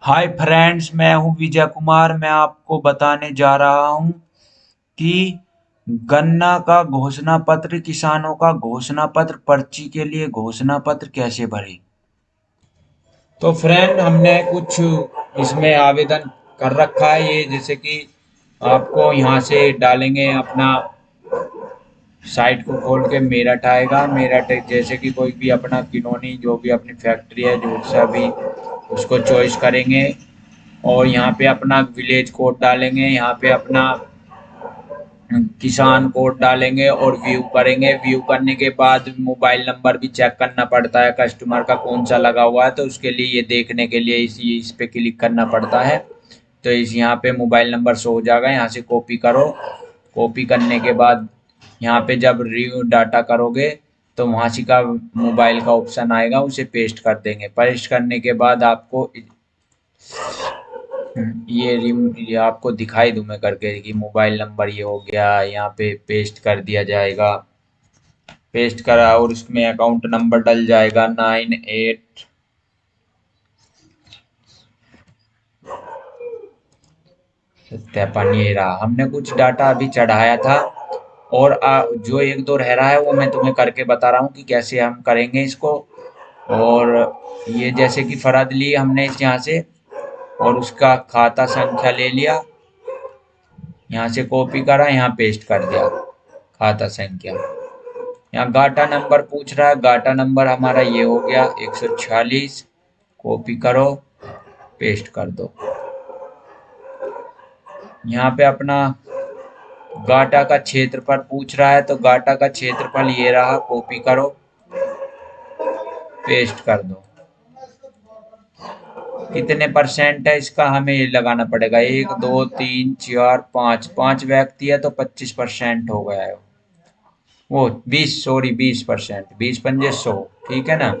Hi friends मैं हूँ विजय कुमार। मैं आपको बताने जा रहा हूँ कि गन्ना का घोषणा पत्र, किसानों का घोषणा पत्र, पर्ची के लिए घोषणा पत्र कैसे भरें? तो फ्रेंड हमने कुछ इसमें आवेदन कर रखा है। ये जैसे कि आपको यहाँ से डालेंगे अपना साइट को खोल के मेरठ आएगा मेरठ जैसे कि कोई भी अपना किनोनी, जो भी अपनी फैक्ट्री है, जो सा भी, उसको चॉइस करेंगे। और यहाँ पे अपना विलेज कोड डालेंगे। यहाँ पे अपना किसान कोड डालेंगे और व्यू करेंगे। व्यू करने के बाद मोबाइल नंबर भी चेक करना पड़ता है, कस्टमर का कौन सा लगा हुआ है। तो उसके लिए ये देखने के लिए इस इस पे क्लिक करना पड़ता है। तो इस यहाँ पे मोबाइल नंबर शो हो जाएगा। यहाँ से कॉपी करो। कॉपी करने के बाद यहाँ पे जब रिव्यू डाटा करोगे तो वहाँ से का मोबाइल का ऑप्शन आएगा, उसे पेस्ट कर देंगे। पेस्ट करने के बाद आपको ये ये आपको दिखाई दूँ मैं करके कि मोबाइल नंबर ये हो गया, यहाँ पे पेस्ट कर दिया जाएगा। पेस्ट करा और उसमें अकाउंट नंबर डल जाएगा, नाइन एट सत्यापन, ये रहा। हमने कुछ डाटा अभी चढ़ाया था। और आ, जो एक दो रह रहा है वो मैं तुम्हें करके बता रहा हूँ कि कैसे हम करेंगे इसको। और ये जैसे कि फरद ली हमने इस यहाँ से और उसका खाता संख्या ले लिया। यहाँ से कॉपी करा यहाँ पेस्ट कर दिया खाता संख्या। यहाँ गाटा नंबर पूछ रहा है गाटा नंबर हमारा ये हो गया एक सौ छियालीस। कॉपी करो पेस्ट कर दो। यहाँ पे अपना गाटा का क्षेत्रफल पूछ रहा है तो गाटा का क्षेत्रफल ये रहा कॉपी करो पेस्ट कर दो। कितने परसेंट है इसका? हमें ये लगाना पड़ेगा। एक, दो, तीन, चार, पाँच। पाँच व्यक्ति है तो पच्चीस परसेंट हो गया है। वो बीस सॉरी बीस परसेंट बीस पंजे सौ, ठीक है ना?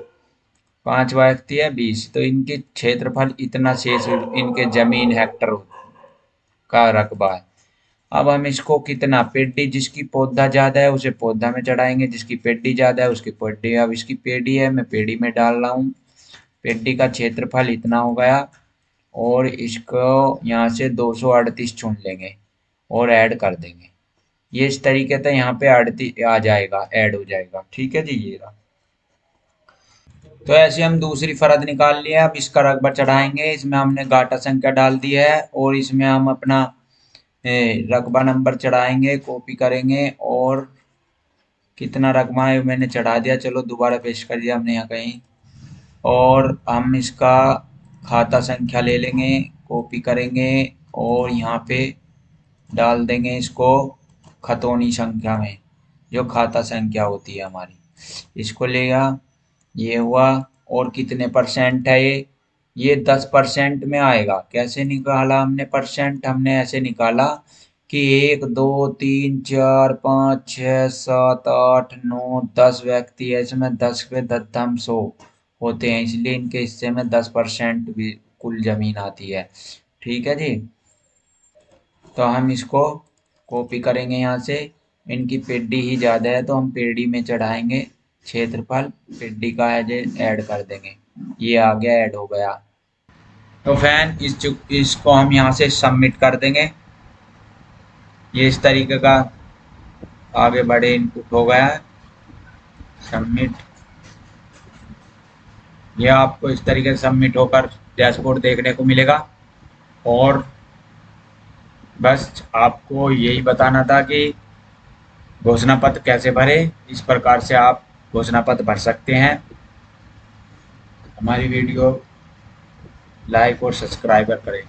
पाँच व्यक्ति है, बीस। तो इनके क्षेत्रफल इतना शेष इनके ज़मीन हेक्टर का रकबा है। अब हम इसको कितना पेडी जिसकी पौधा ज़्यादा है, उसे पौधा में चढ़ाएँगे। जिसकी पेडी ज़्यादा है, उसकी पेडी अब इसकी पेडी है, मैं पेडी में डाल रहा हूँ। पेडी का क्षेत्रफल इतना हो गया, और इसको यहाँ से दो सौ अड़तीस चुन लेंगे, और ऐड कर देंगे। ये इस तरीके से यहाँ पे अड़तीस आ जाएगा, ऐड हो जाएगा। ठीक है जी, ये रहा। तो ऐसे हम दूसरी फरद निकाल लिया अब इसका रकबा चढ़ाएँगे। इसमें हमने गाटा संख्या डाल दी है, और इसमें हम अपना रकबा नंबर चढ़ाएँगे, कॉपी करेंगे और कितना रकबा है मैंने चढ़ा दिया। चलो दोबारा पेश कर दिया हमने यहाँ कहीं। और हम इसका खाता संख्या ले लेंगे, कॉपी करेंगे और यहाँ पे डाल देंगे इसको खतौनी संख्या में, जो खाता संख्या होती है हमारी। इसको लेगा ये हुआ और कितने परसेंट है ये? ये दस परसेंट में आएगा। कैसे निकाला हमने परसेंट? हमने ऐसे निकाला कि एक, दो, तीन, चार, पाँच छः सात, आठ, नौ, दस व्यक्ति है। इसमें दस पे दम सौ होते हैं, इसलिए इनके हिस्से में दस परसेंट भी कुल ज़मीन आती है। ठीक है जी? तो हम इसको कॉपी करेंगे यहाँ से। इनकी पेडी ही ज़्यादा है तो हम पेडी में चढ़ाएँगे क्षेत्रफल। पेडी का है जो ऐड कर देंगे। ये आ गया ऐड हो गया। तो फ़ैन इस इसको हम यहाँ से सबमिट कर देंगे। ये इस तरीके का आगे बढ़े इनपुट हो गया है। सबमिट ये आपको इस तरीके से सबमिट होकर डैशबोर्ड देखने को मिलेगा। और बस आपको यही बताना था कि घोषणा पत्र कैसे भरे, इस प्रकार से आप घोषणा पत्र भर सकते हैं। हमारी वीडियो लाइक और सब्सक्राइबर करें।